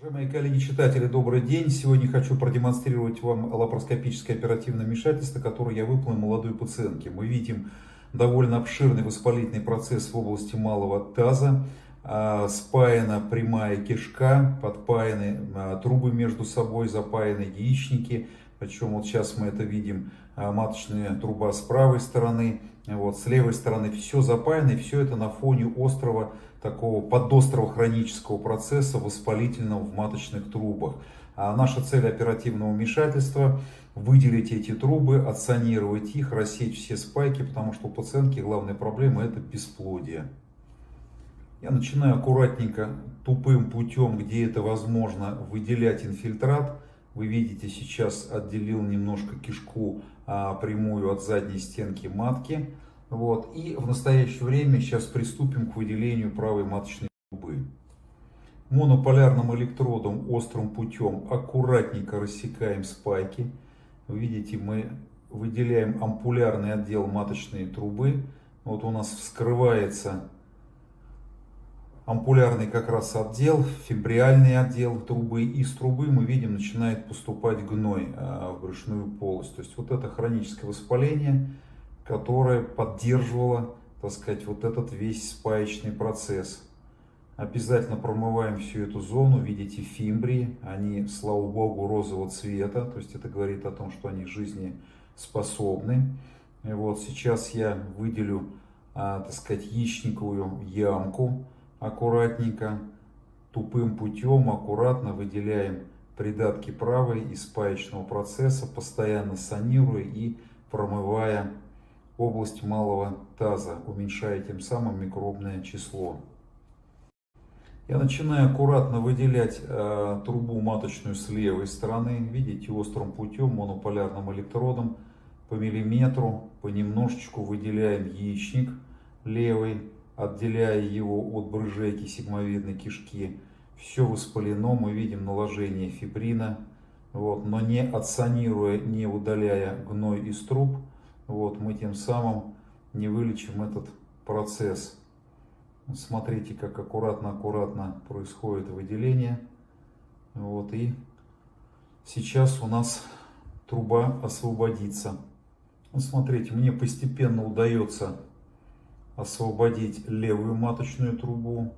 Уважаемые коллеги-читатели, добрый день. Сегодня хочу продемонстрировать вам лапароскопическое оперативное вмешательство, которое я выполнил молодой пациентке. Мы видим довольно обширный воспалительный процесс в области малого таза. А, спаяна прямая кишка, подпаяны а, трубы между собой, запаяны яичники. Причем вот сейчас мы это видим, маточная труба с правой стороны, вот, с левой стороны все запаяно, и все это на фоне острого, такого подострого хронического процесса воспалительного в маточных трубах. А наша цель оперативного вмешательства – выделить эти трубы, отсанировать их, рассечь все спайки, потому что у пациентки главная проблема – это бесплодие. Я начинаю аккуратненько, тупым путем, где это возможно, выделять инфильтрат. Вы видите, сейчас отделил немножко кишку а, прямую от задней стенки матки. Вот. И в настоящее время сейчас приступим к выделению правой маточной трубы. Монополярным электродом острым путем аккуратненько рассекаем спайки. Вы видите, мы выделяем ампулярный отдел маточной трубы. Вот у нас вскрывается ампулярный как раз отдел, фибриальный отдел трубы. Из трубы мы видим начинает поступать гной а, в брюшную полость. То есть вот это хроническое воспаление, которое поддерживало, так сказать, вот этот весь спаечный процесс. Обязательно промываем всю эту зону. Видите фимбрии, они, слава богу, розового цвета. То есть это говорит о том, что они жизнеспособны. И вот сейчас я выделю, а, так сказать, яичниковую ямку аккуратненько, тупым путем, аккуратно выделяем придатки правой из паечного процесса, постоянно санируя и промывая область малого таза, уменьшая тем самым микробное число. Я начинаю аккуратно выделять э, трубу маточную с левой стороны. Видите, острым путем, монополярным электродом по миллиметру, понемножечку выделяем яичник левый отделяя его от брыжейки сигмовидной кишки. Все воспалено, мы видим наложение фибрина, вот, но не отсанируя, не удаляя гной из труб, вот, мы тем самым не вылечим этот процесс. Смотрите, как аккуратно-аккуратно происходит выделение. Вот, и сейчас у нас труба освободится. Смотрите, мне постепенно удается освободить левую маточную трубу.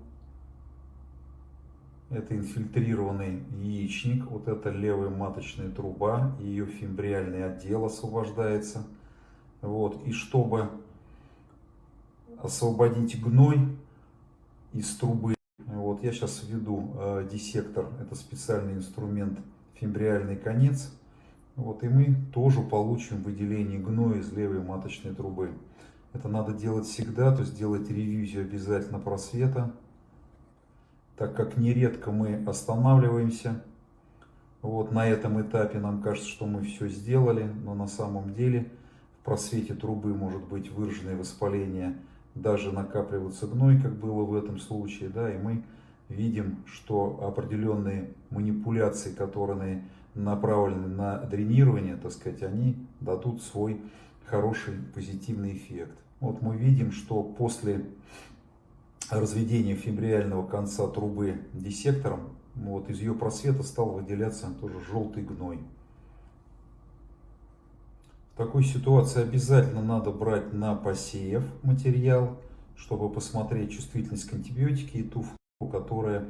Это инфильтрированный яичник, вот это левая маточная труба, ее фимбриальный отдел освобождается. Вот. И чтобы освободить гной из трубы, вот я сейчас введу э, диссектор, это специальный инструмент фимбриальный конец. Вот, и мы тоже получим выделение гноя из левой маточной трубы. Это надо делать всегда, то есть делать ревизию обязательно просвета, так как нередко мы останавливаемся. Вот на этом этапе нам кажется, что мы все сделали, но на самом деле в просвете трубы может быть выраженное воспаление, даже накапливаться гной, как было в этом случае, да, и мы видим, что определенные манипуляции, которые направлены на дренирование, так сказать, они дадут свой хороший позитивный эффект. Вот мы видим, что после разведения фибриального конца трубы диссектором, вот из ее просвета стал выделяться тоже желтый гной. В такой ситуации обязательно надо брать на посеев материал, чтобы посмотреть чувствительность к антибиотике и ту которая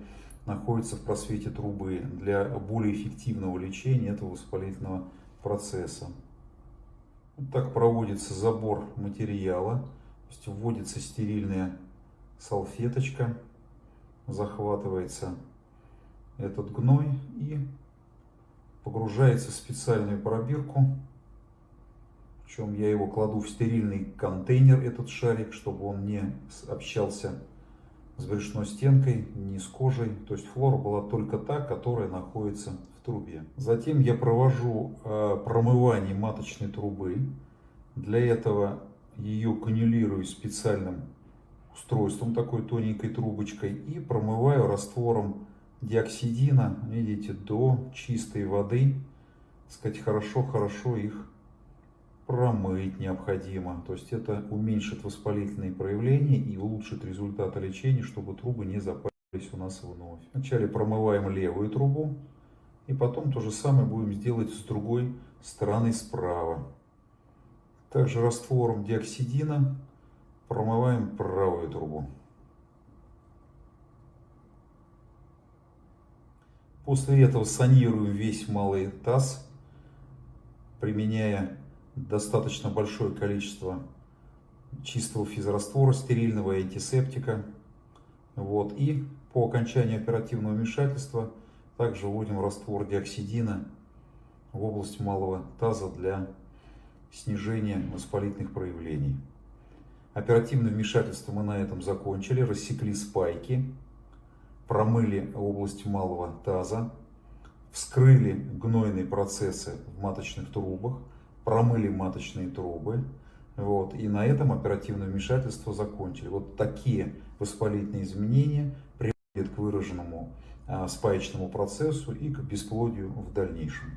находится в просвете трубы для более эффективного лечения этого воспалительного процесса. Так проводится забор материала. То есть вводится стерильная салфеточка, захватывается этот гной и погружается в специальную пробирку. Причем я его кладу в стерильный контейнер, этот шарик, чтобы он не общался с брюшной стенкой, не с кожей. То есть флора была только та, которая находится в трубе. Затем я провожу э, промывание маточной трубы. Для этого ее канюлирую специальным устройством, такой тоненькой трубочкой, и промываю раствором диоксидина, видите, до чистой воды. сказать, хорошо-хорошо их промыть необходимо. То есть это уменьшит воспалительные проявления и улучшит результаты лечения, чтобы трубы не запали. у нас вновь. Вначале промываем левую трубу, и потом то же самое будем сделать с другой стороны справа. Также раствором диоксидина промываем правую трубу. После этого санируем весь малый таз, применяя достаточно большое количество чистого физраствора, стерильного антисептика. Вот. И по окончании оперативного вмешательства также вводим раствор диоксидина в область малого таза для снижения воспалительных проявлений. Оперативное вмешательство мы на этом закончили, рассекли спайки, промыли область малого таза, вскрыли гнойные процессы в маточных трубах, промыли маточные трубы, вот, и на этом оперативное вмешательство закончили. Вот такие воспалительные изменения приводят к выраженному а, спаечному процессу и к бесплодию в дальнейшем.